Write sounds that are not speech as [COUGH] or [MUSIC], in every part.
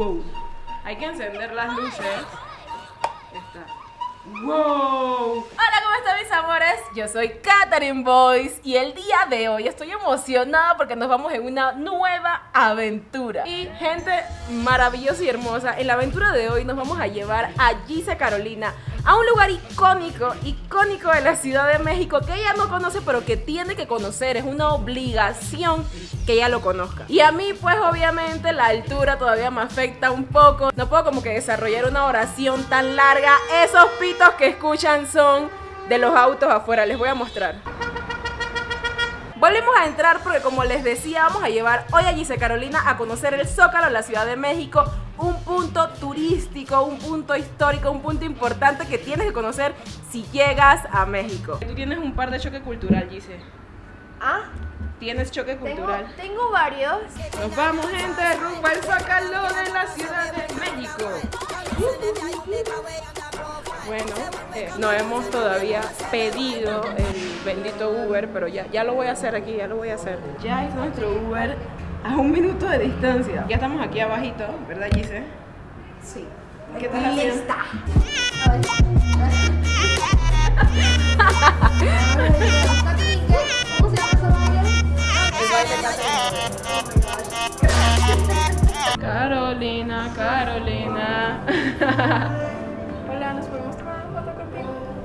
Wow. Hay que encender las luces. Está. ¡Wow! Hola, ¿cómo están mis amores? Yo soy Katherine Boyce y el día de hoy estoy emocionada porque nos vamos en una nueva aventura. Y gente maravillosa y hermosa, en la aventura de hoy nos vamos a llevar a Gise Carolina a un lugar icónico, icónico de la Ciudad de México que ella no conoce pero que tiene que conocer, es una obligación que ella lo conozca. Y a mí pues obviamente la altura todavía me afecta un poco, no puedo como que desarrollar una oración tan larga, esos pitos que escuchan son de los autos afuera, les voy a mostrar. Volvemos a entrar porque como les decía, vamos a llevar hoy a Gise Carolina a conocer el Zócalo en la Ciudad de México, un punto turístico, un punto histórico, un punto importante que tienes que conocer si llegas a México. Tú tienes un par de choque cultural, Gise. ¿Ah? Tienes choque cultural. Tengo, tengo varios. Nos vamos, gente, rumbo al Zócalo de la Ciudad de México. Bueno, eh, no hemos todavía pedido el bendito Uber, pero ya, ya lo voy a hacer aquí, ya lo voy a hacer. Ya es nuestro Uber a un minuto de distancia. Ya estamos aquí abajito, ¿verdad, Gise? Sí. ¿Qué. ¿Cómo se llama Carolina, Carolina. [LAUGHS]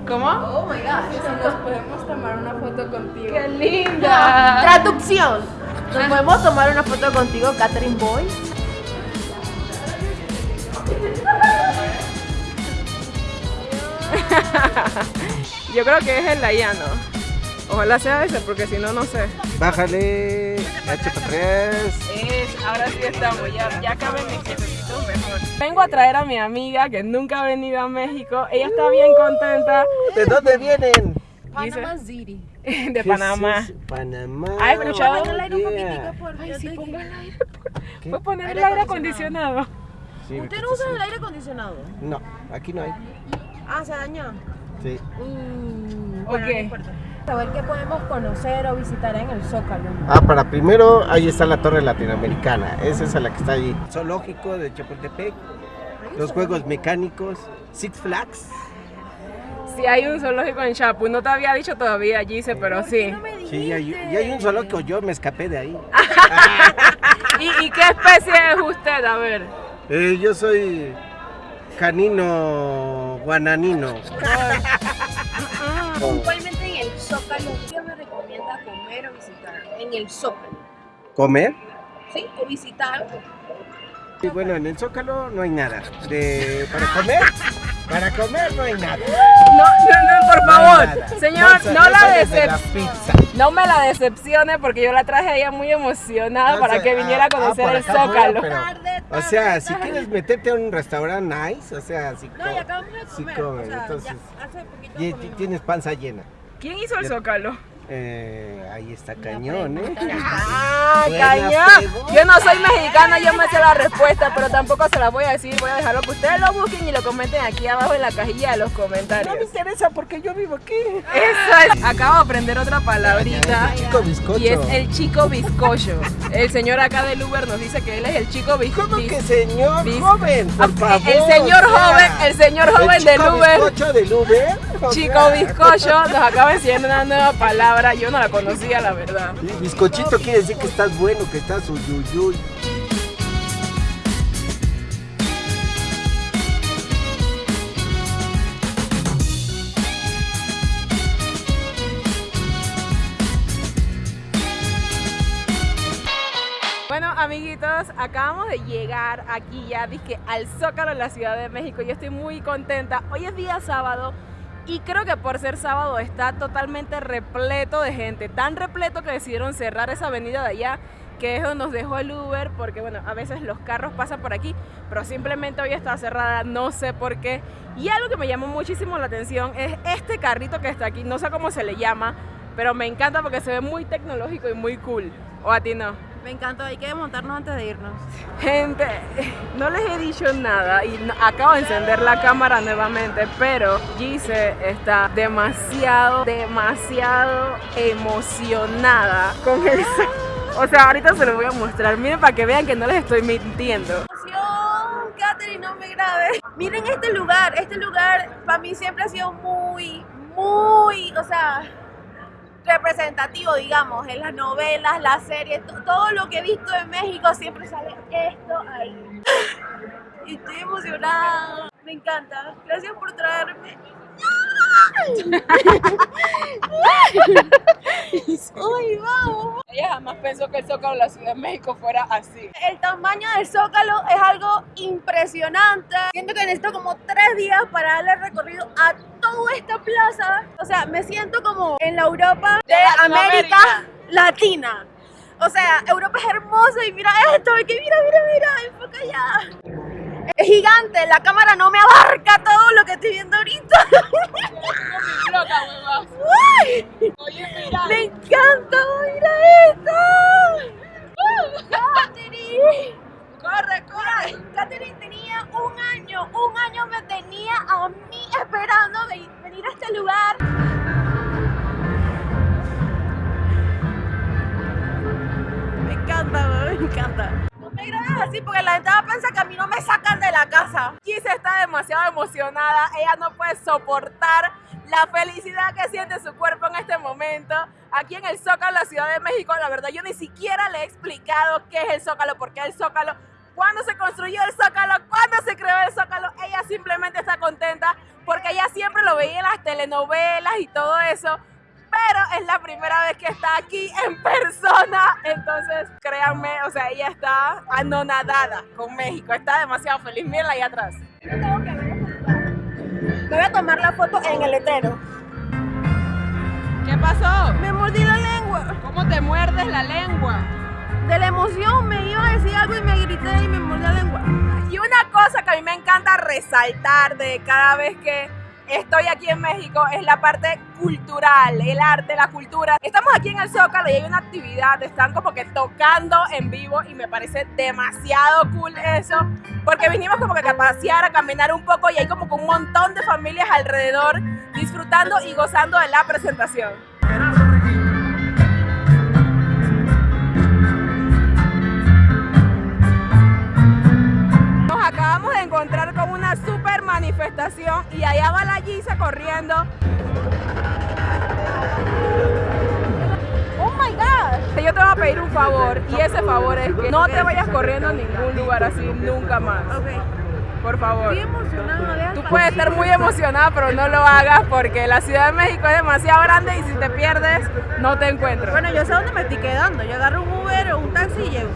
¿Cómo? Oh my gosh. Nos podemos tomar una foto contigo. ¡Qué linda! Traducción. ¿Nos podemos tomar una foto contigo, Catherine Boy? [LAUGHS] Yo creo que es el Layano. Ojalá sea ese, porque si no, no sé. Bájale, HP3. Es, ahora sí estamos, ya, ya mis jefecitos mejor. Vengo a traer a mi amiga que nunca ha venido a México. Ella está bien contenta. ¿De dónde vienen? Panama City. [LAUGHS] De ¿Qué Panamá. es? Panamá. ¿Ha escuchado? Oh, el aire un poquitico por Ay, sí, ponga el aire. ¿Qué? Fue poner el Aire acondicionado. Sí, ¿Usted ¿qué no usa el aire acondicionado? No, aquí no hay. Ah, se dañó. Sí. Mm, ¿Por bueno, qué? no importa. Saber qué podemos conocer o visitar en el Zócalo. Ah, para primero, ahí está la Torre Latinoamericana. Esa es la que está ahí. Zoológico de Chapultepec. Los juegos mecánicos. Six Flags. Sí, hay un zoológico en Chapu. No te había dicho todavía, Gise, pero sí. No Sí, y hay, dijiste. y hay un zoológico. Yo me escapé de ahí. [LAUGHS] ¿Y, y qué especie es usted? A ver. Eh, yo soy canino guananino. [LAUGHS] Zócalo, ¿qué me recomienda comer o visitar? En el Zócalo. ¿Comer? ¿Sí? O visitar. Y bueno, en el Zócalo no hay nada. De, ¿Para comer? Para comer no hay nada. No, no, no, por favor. Señor, se- no la decepcione. No me la decepcione porque yo la traje a ella muy emocionada No para sé, que viniera a ah, ah, conocer el Zócalo. pero- O tarde, sea, si tarde. quieres meterte a un restaurante nice, o sea, si No, acabamos de comer. o sea, entonces, ya hace poquito y- tienes panza llena. ¿Quién hizo el Zócalo? Eh, ahí está cañón, ¿eh? ¡Ah, cañón! Yo no soy mexicana, yo me sé la respuesta, pero tampoco se la voy a decir. Voy a dejarlo que ustedes lo busquen y lo comenten aquí abajo en la cajilla de los comentarios. No me interesa porque yo vivo aquí. Eso es. Acabo de aprender otra palabrita. Chico bizcocho. Y es el chico bizcocho. El señor acá del Uber nos dice que él es el chico bizcocho. ¿Cómo que señor Bis- joven? Por favor. El señor o sea, joven, el señor joven del chico Uber. bizcocho del Uber. o Chico sea, bizcocho nos acaba enseñando una nueva palabra. Yo no la conocía, la verdad. sí, Bizcochito quiere decir que estás bueno, que estás uyuyuy. Bueno, amiguitos, acabamos de llegar aquí ya, dije, al Zócalo en la Ciudad de México. Yo estoy muy contenta. Hoy es día sábado y creo que por ser sábado está totalmente repleto de gente. Tan repleto que decidieron cerrar esa avenida de allá, que es donde nos dejó el Uber, porque bueno, a veces los carros pasan por aquí, pero simplemente hoy está cerrada, no sé por qué. Y algo que me llamó muchísimo la atención es este carrito que está aquí, no sé cómo se le llama, pero me encanta porque se ve muy tecnológico y muy cool. ¿O a ti no? Me encanta, hay que montarnos antes de irnos. Gente, no les he dicho nada y no- acabo de encender la cámara nuevamente, pero Gise está demasiado, demasiado emocionada con eso. O sea, ahorita se los voy a mostrar. Miren para que vean que no les estoy mintiendo. ¡Emoción! grave. Miren este lugar, este lugar para mí siempre ha sido muy, muy, o sea, representativo, digamos, en las novelas, las series, to- todo lo que he visto en México siempre sale esto ahí. [LAUGHS] Estoy emocionada, me encanta. Gracias por traerme. ¡Ay, vamos! Ella jamás pensó que el Zócalo de la Ciudad de México fuera así. El tamaño del Zócalo es algo impresionante. Siento que necesito como tres días para darle recorrido a toda esta plaza. O sea, me siento como en la Europa de, De América. Latina. O sea, Europa es hermosa y mira esto, y que mira, mira, mira, enfoca allá. Es gigante, la cámara no me abarca todo lo que estoy viendo ahorita. Mira. ¡Me encanta! ¡Mira esto! ¡Katherine! Corre, corre. Katherine tenía un año, un año me tenía a mí esperando de venir a este lugar. Porque la gente va a pensar que a mí no me sacan de la casa. Gise está demasiado emocionada. Ella no puede soportar la felicidad que siente su cuerpo en este momento. Aquí en el Zócalo, la Ciudad de México, la verdad, yo ni siquiera le he explicado qué es el Zócalo, por qué el Zócalo, cuándo se construyó el Zócalo, cuándo se creó el Zócalo. Ella simplemente está contenta porque ella siempre lo veía en las telenovelas y todo eso. Pero es la primera vez que está aquí en persona. Entonces, créanme, o sea, ella está anonadada con México. Está demasiado feliz. Mírenla ahí atrás. Tengo que ver. Me voy a tomar la foto en el letrero. ¿Qué pasó? Me mordí la lengua. ¿Cómo te muerdes la lengua? De la emoción me iba a decir algo y me grité y me mordí la lengua. Y una cosa que a mí me encanta resaltar de cada vez que estoy aquí en México es la parte cultural, el arte, la cultura. Estamos aquí en el Zócalo y hay una actividad, están como que tocando en vivo y me parece demasiado cool eso, porque vinimos como que a pasear, a caminar un poco y hay como que un montón de familias alrededor disfrutando y gozando de la presentación. Nos acabamos de encontrar con una super manifestación y allá va la Gisa corriendo. Oh my god. Yo te voy a pedir un favor y ese favor es que no te vayas corriendo a ningún lugar así nunca más. Ok. Por favor. Estoy emocionada. Tú puedes estar muy emocionada, pero no lo hagas porque la Ciudad de México es demasiado grande y si te pierdes, no te encuentro. Bueno, yo sé dónde me estoy quedando. Yo agarro un Uber o un taxi y llego.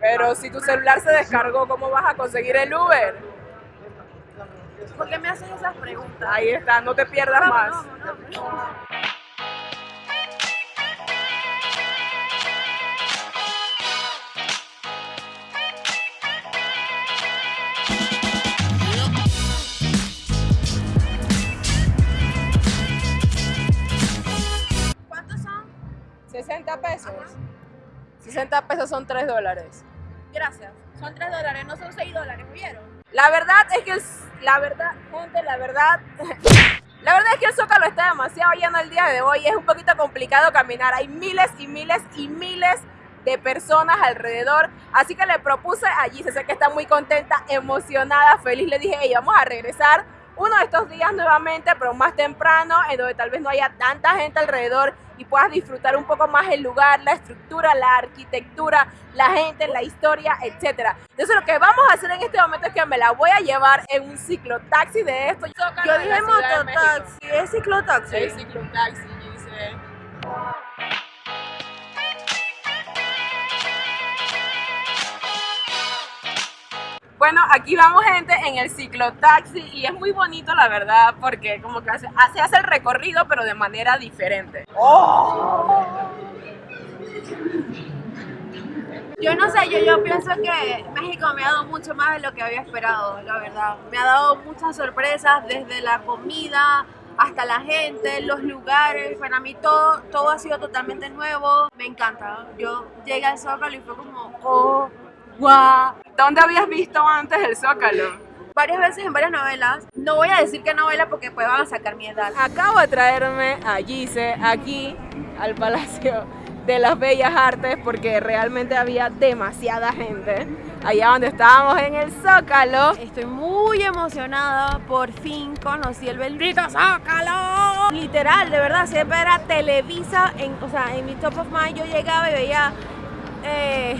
Pero si tu celular se descargó, ¿cómo vas a conseguir el Uber? ¿Por qué me haces esas preguntas? Ahí está, no te pierdas más. ¿Cuántos son? 60 pesos. 60 pesos son 3 dólares. Gracias. Son 3 dólares, no son 6 dólares, ¿vieron? La verdad es que, el- la verdad, gente, la verdad, [LAUGHS] la verdad es que el Zócalo está demasiado lleno el día de hoy. Es un poquito complicado caminar. Hay miles y miles y miles de personas alrededor. Así que le propuse allí, se sé que está muy contenta, emocionada, feliz. Le dije, hey, vamos a regresar uno de estos días nuevamente, pero más temprano, en donde tal vez no haya tanta gente alrededor y puedas disfrutar un poco más el lugar, la estructura, la arquitectura, la gente, la historia, etcétera. Entonces lo que vamos a hacer en este momento es que me la voy a llevar en un ciclotaxi de esto. Yo dije mototaxi, es ciclotaxi. Sí, ciclotaxi, dice. Bueno, aquí vamos gente en el ciclotaxi y es muy bonito la verdad porque como que hace, hace, el recorrido pero de manera diferente. Yo no sé, yo, yo pienso que México me ha dado mucho más de lo que había esperado, la verdad. Me ha dado muchas sorpresas, desde la comida hasta la gente, los lugares. Para mí todo, todo ha sido totalmente nuevo. Me encanta. Yo llegué al Zócalo y fue como, oh, guau. ¿Dónde habías visto antes el Zócalo? Varias veces en varias novelas. No voy a decir qué novela porque pues van a sacar mi edad. Acabo de traerme a Gise aquí al Palacio de las Bellas Artes porque realmente había demasiada gente. allá donde estábamos en el Zócalo. Estoy muy emocionada, por fin conocí el bendito Zócalo. Literal, de verdad, siempre era Televisa, en, o sea, en mi top of mind yo llegaba y veía, eh,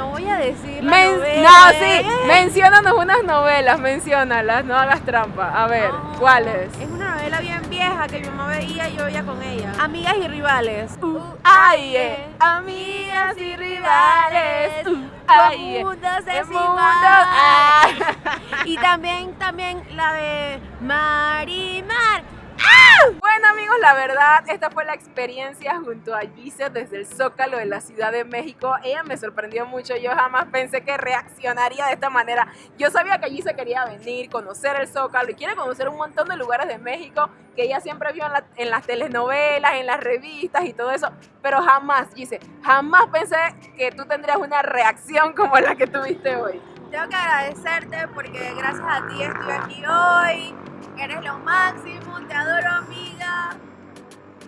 no voy a decir la Men- novela, no, eh. sí, menciónanos unas novelas, menciónalas, no hagas trampa. A ver, ¿cuáles? Es una novela bien vieja que mi mamá veía y yo veía con ella. Amigas y rivales. Uh, Ay, eh, amigas y rivales. Uh, ay, eh, ah. [LAUGHS] Y también, también la de Marimar. Bueno amigos, la verdad, esta fue la experiencia junto a Gise desde el Zócalo de la Ciudad de México. Ella me sorprendió mucho, yo jamás pensé que reaccionaría de esta manera. Yo sabía que Gise quería venir, conocer el Zócalo y quiere conocer un montón de lugares de México que ella siempre vio en, la- en las telenovelas, en las revistas y todo eso. Pero jamás, Gise, jamás pensé que tú tendrías una reacción como la que tuviste hoy. Tengo que agradecerte porque gracias a ti estoy aquí hoy. Eres lo máximo, te adoro amiga.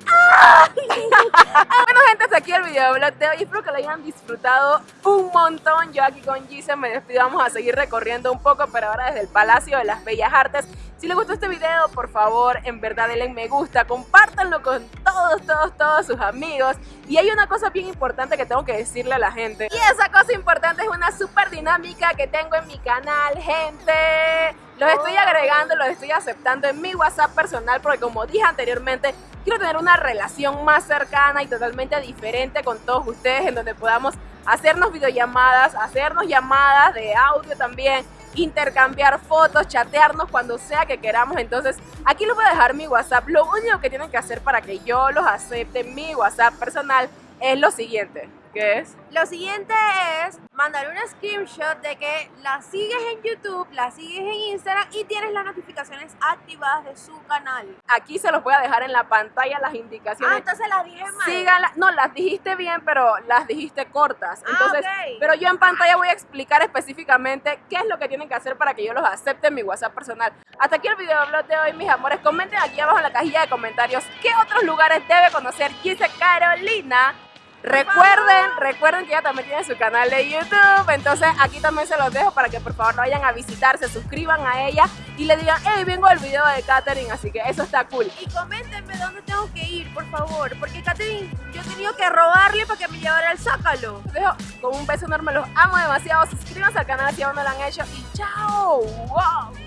Bueno gente, hasta aquí el videoblog de hoy. Espero que lo hayan disfrutado un montón. Yo aquí con Gise me despido. Vamos a seguir recorriendo un poco, pero ahora desde el Palacio de las Bellas Artes. Si les gustó este video, por favor, en verdad denle me gusta, compártanlo con todos, todos, todos sus amigos. Y hay una cosa bien importante que tengo que decirle a la gente. Y esa cosa importante es una super dinámica que tengo en mi canal, gente. Los estoy agregando, los estoy aceptando en mi WhatsApp personal porque como dije anteriormente, quiero tener una relación más cercana y totalmente diferente con todos ustedes en donde podamos hacernos videollamadas, hacernos llamadas de audio también, intercambiar fotos, chatearnos cuando sea que queramos. Entonces, aquí les voy a dejar mi WhatsApp. Lo único que tienen que hacer para que yo los acepte en mi WhatsApp personal es lo siguiente, que es Lo siguiente es mandar un screenshot de que la sigues en YouTube, la sigues en Instagram y tienes las notificaciones activadas de su canal. aquí se los voy a dejar en la pantalla las Ah, indicaciones. entonces las dije mal. Síganla, no, las dijiste bien, pero las dijiste cortas. Ah, Entonces, ok. pero yo en pantalla voy a explicar específicamente qué es lo que tienen que hacer para que yo los acepte en mi WhatsApp personal. Hasta aquí el videoblog de hoy, mis amores. Comenten aquí abajo en la cajilla de comentarios qué otros lugares debe conocer Gise Carolina. Recuerden, recuerden que ella también tiene su canal de YouTube, entonces aquí también se los dejo para que por favor vayan a visitar, se suscriban a ella y le digan, hey, vengo del video de Katherine, así que eso está cool. Y coméntenme dónde tengo que ir, por favor, porque Katherine, yo he tenido que robarle para que me llevara al Zócalo. Los dejo con un beso enorme, los amo demasiado. Suscríbanse al canal si aún no lo han hecho y chao. ¡Wow!